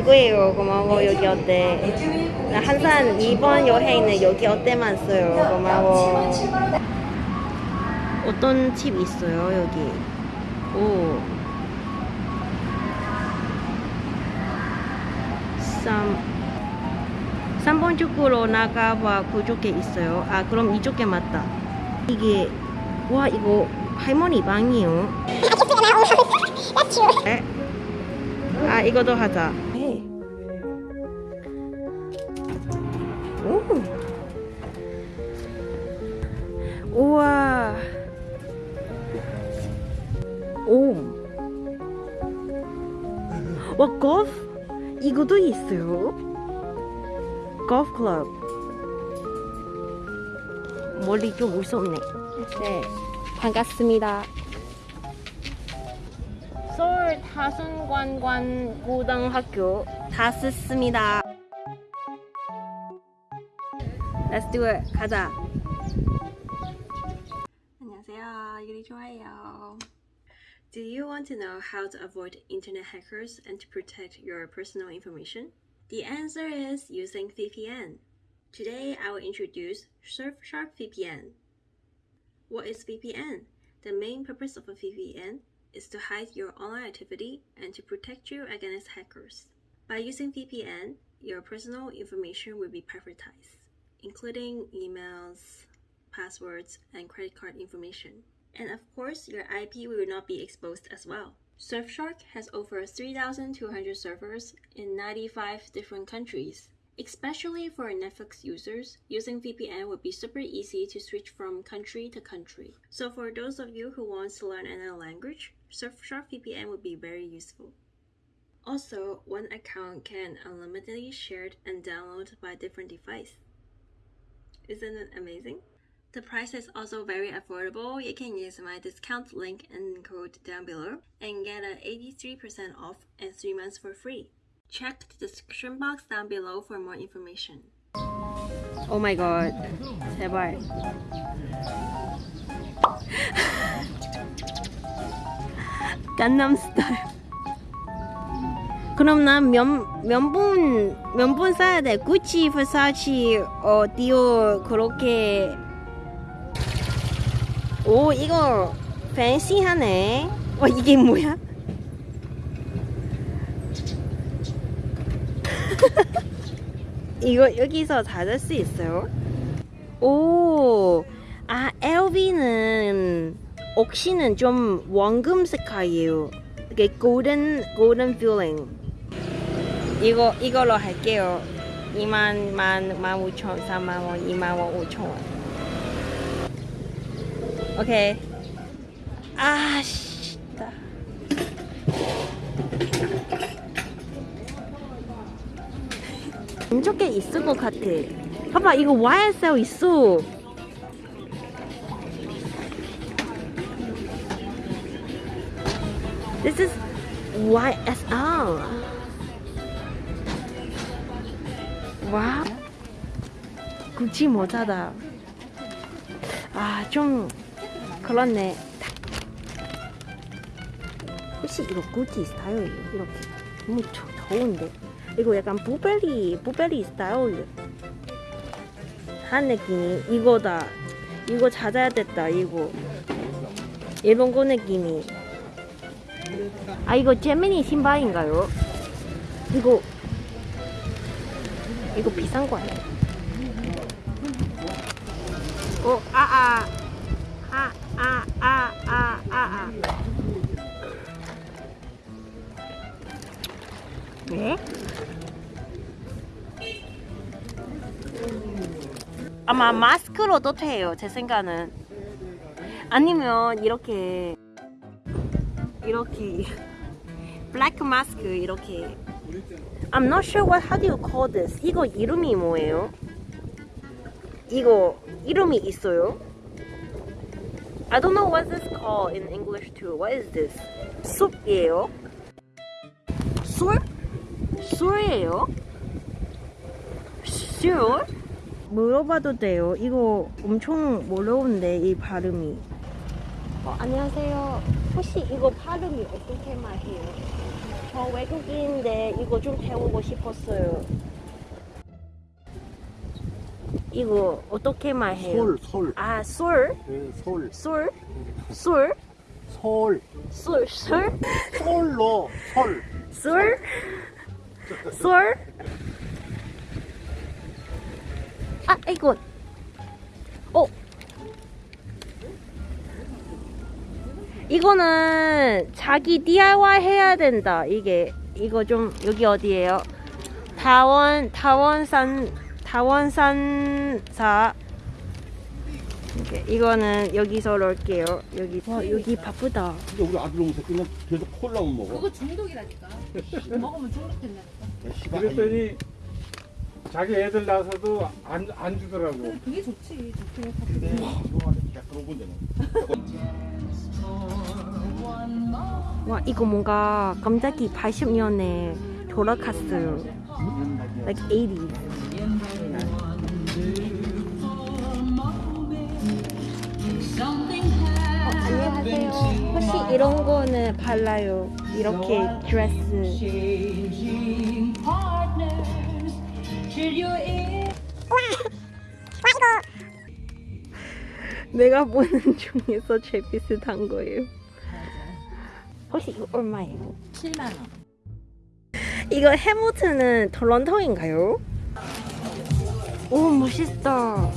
광고예요. 고마워 여기 어때? 나 항상 이번 여행은 여기 어때만 써요. 고마워. 어떤 팁 있어요 여기? 오. 3 3번 쪽으로 나가봐 그쪽에 있어요. 아 그럼 이쪽에 맞다. 이게 와 이거 할머니 방이요. 에? 아 이거도 하자. 와 골프 이것도 있어요. 골프 클럽. 멀리 좀 무섭네. 네. 반갑습니다. 서울 다순관관 고등학교 다 썼습니다. Let's do it. 가자. 안녕하세요. 유리 좋아요. Do you want to know how to avoid internet hackers and to protect your personal information? The answer is using VPN. Today I will introduce Surfshark VPN. What is VPN? The main purpose of a VPN is to hide your online activity and to protect you against hackers. By using VPN, your personal information will be privatized, including emails, passwords, and credit card information. And of course, your IP will not be exposed as well. Surfshark has over 3,200 servers in 95 different countries. Especially for Netflix users, using VPN would be super easy to switch from country to country. So for those of you who want to learn another language, Surfshark VPN would be very useful. Also, one account can unlimitedly shared and downloaded by different device. Isn't it amazing? The price is also very affordable. You can use my discount link and code down below and get an 83% off and 3 months for free. Check the description box down below for more information. Oh my god. 제발. 강남 스타일. 그럼 난 면, 면분, 면분 사야 돼. 구찌, versace, 어, 디오, 그렇게. 오, 이거, 팬시하네. 와, 이게 뭐야? 이거 여기서 찾을 수 있어요? 오, 아, LV는, 옥시는 좀 원금 색깔이에요. 이게 golden, golden feeling. 이거, 이걸로 할게요. 2만, 만, 만 5천, 4만 원, 2만 원, 5천 원. 오케이. 아, 씨. 나. 왼쪽에 있을 것 같아. 봐봐, 이거 YSL 있어. This is YSL. 와. 구찌 모자다. 아, 좀 그렇네. 혹시 이거 구찌 스타일이에요? 이렇게 너무 더, 더운데. 이거 약간 부베리 부베리 스타일 한 느낌이 이거다. 이거 찾아야 됐다. 이거 이런 거 느낌이. 아 이거 제미니 신발인가요? 이거 이거 비싼 거 아니야? 어, 아, 아, 아, 아, 아, 아, 아, 아. 네? 아마 마스크로도 돼요, 제 생각은. 아니면 이렇게 이렇게 블랙 마스크 이렇게 I'm not sure what how do you call this 이거 이름이 뭐예요? 이거 이름이 있어요? I don't know what this called in English too. What is this? 숲이에요? 술? 술이에요? 술? 물어봐도 돼요. 이거 엄청 어려운데 이 발음이. 어, 안녕하세요. 혹시 이거 발음이 어떻게 말해요? 저 외국인인데 이거 좀 배우고 싶었어요. 이거 어떻게 말해요? 솔, 솔. 아, 솔? 네, 솔. 솔? 솔? 솔. 솔? 솔? 솔로, 솔. 솔? 솔? 아, 이거. 어. 이거는 자기 DIY 해야 된다. 이게 이거 좀 여기 어디예요? 다원 다원산 다원산사 이렇게 이거는 여기서 넣을게요. 여기 와 여기 바쁘다. 근데 우리 아들 오면서 그냥 계속 콜라만 먹어. 그거 중독이라니까. 먹으면 중독된다. 그랬더니 자기 애들 나서도 안, 안 주더라고. 그게 좋지. 좋게 건데. 와 이거 뭔가 갑자기 80년에 돌아갔어요. Like 80s. 이런 거는 발라요? 이렇게 드레스. 내가 보는 중에서 제일 비슷한 거예요. 혹시 이거 얼마예요? 7만 원. 이거 해밀턴은 토론토인가요? 오 멋있다.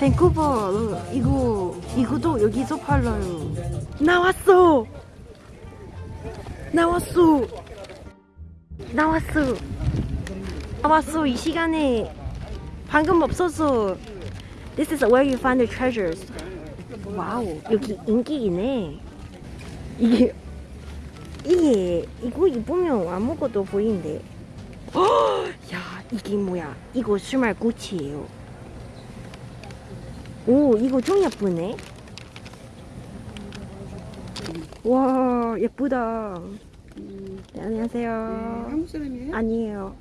밴쿠버 이거 이거도 여기서 팔아요. 나왔어. 나왔어. 나왔어. 나왔어 이 시간에 방금 없었어. This is where you find the treasures. 와우 여기 인기이네. 이게 이게 이거 입으면 아무것도 보이는데 야 이게 뭐야 이거 small Gucci예요 오 이거 좀 예쁘네 와 예쁘다 네, 안녕하세요 한국 사람이에요? 아니에요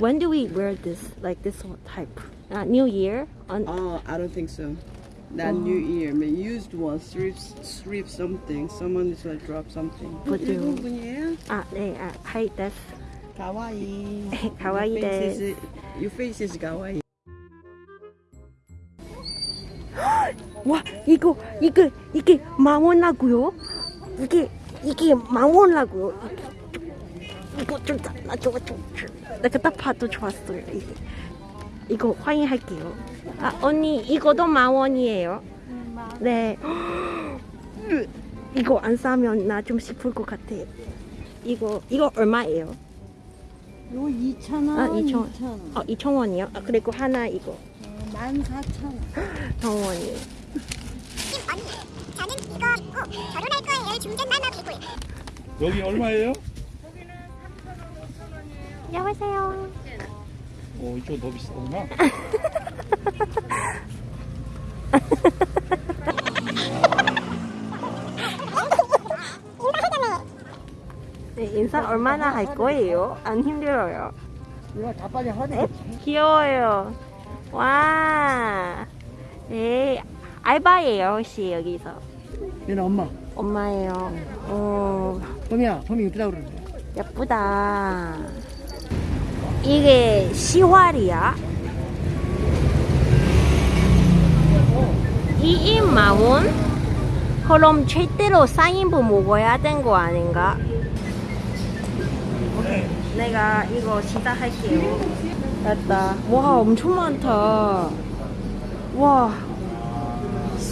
When do we wear this like this type? Uh, New Year? On, Oh, I don't think so. Not New Year. I mean, used one, thrift, thrift something. Someone is like drop something. But you- 일본 분이에요? 아, 네, 아, 하이 데스 가와이. 가와이 Your face 데스 is, your face is 가와이. 와 이거 이게 이게 망원라고요? 이게 이게 망원라고요? 이거 좀 나줘 좀 내가 딱 봐도 좋았어요 이게 이거 확인할게요. 아 언니 이거도 망원이에요. 네. 이거 안 사면 나 좀 싶을 것 같아. 이거 이거 얼마예요? 요 2,000원, 아 2천 원. 2,000원, 어 2천 원이요? 아 그리고 하나 이거 14,000원. 정원이에요. 입고 결혼할 거예요. 중전만 하고 입고 여기 얼마예요? 안녕하세요. 어, 이쪽 더 비싸구나. 네, 인사 얼마나 할 거예요? 안 힘들어요. 이거 다 빨리 하네. 에? 귀여워요. 와. 네, 알바예요, 혹시 여기서. 얘는 엄마. 엄마예요. 어, 봄이야, 봄이 이쁘다 그러는데. 예쁘다. 이게 시활이야? 2인 원 그럼 최대로 4인분 먹어야 된 거 아닌가? 오케이. 내가 이거 시작할게요. 됐다. 와, 엄청 많다. 와.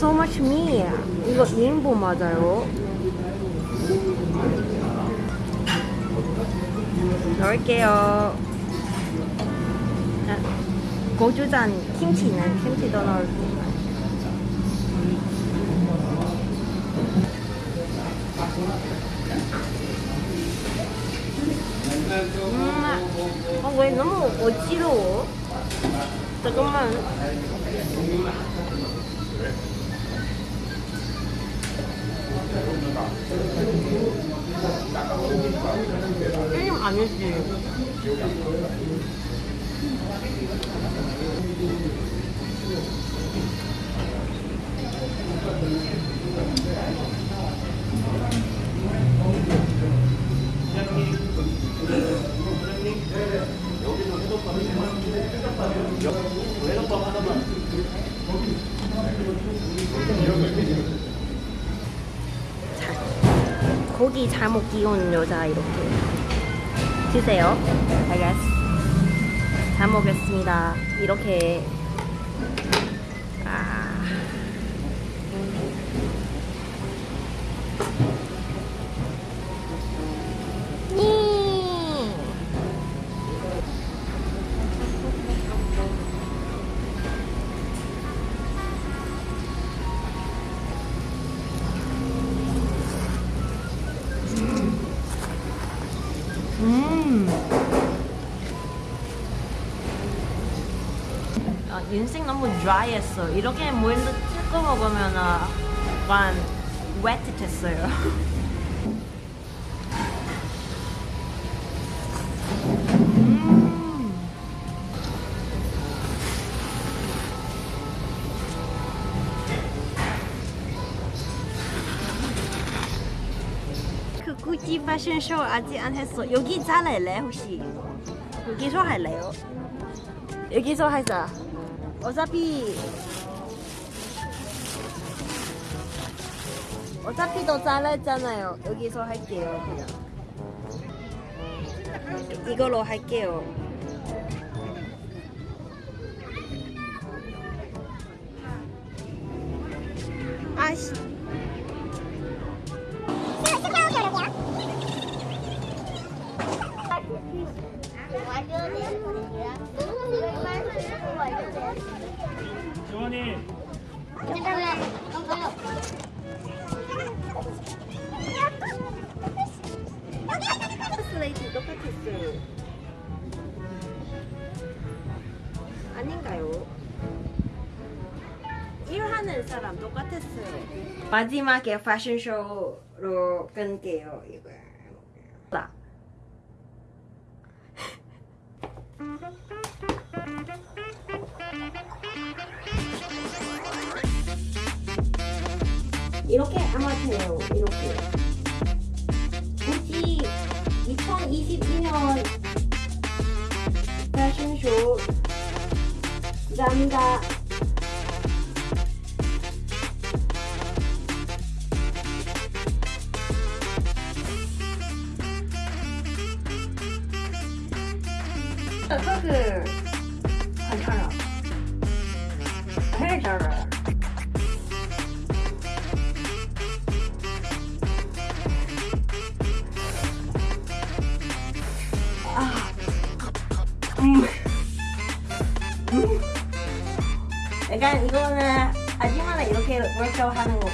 So much meat. 이거 2인분 맞아요? 넣을게요. 아, 고추장, 김치는 김치도 넣을게요. 음, 아, 왜 너무 어지러워? 잠깐만. 게임 아니지. 여기 잘못 끼운 여자 이렇게 드세요. 알겠어. 잘 먹겠습니다. 이렇게 아, 인생 너무 드라이했어. 이렇게 물 찍고 먹으면 아, 약간 웨트했어요. 그 구찌 패션쇼 아직 안 했어. 여기 잘할래 혹시? 여기서 할래요? 여기서 하자. 어차피 어차피 더 잘했잖아요. 여기서 할게요 그냥. 이걸로 할게요. 아씨. 일하는 사람 똑같았어요. 마지막에 패션쇼로 끊게요, 이거. 이렇게 아마 돼요, 이렇게. 굳이 2022년 패션쇼 감사 약간 이거는 아줌마는 이렇게 워크아웃 하는 거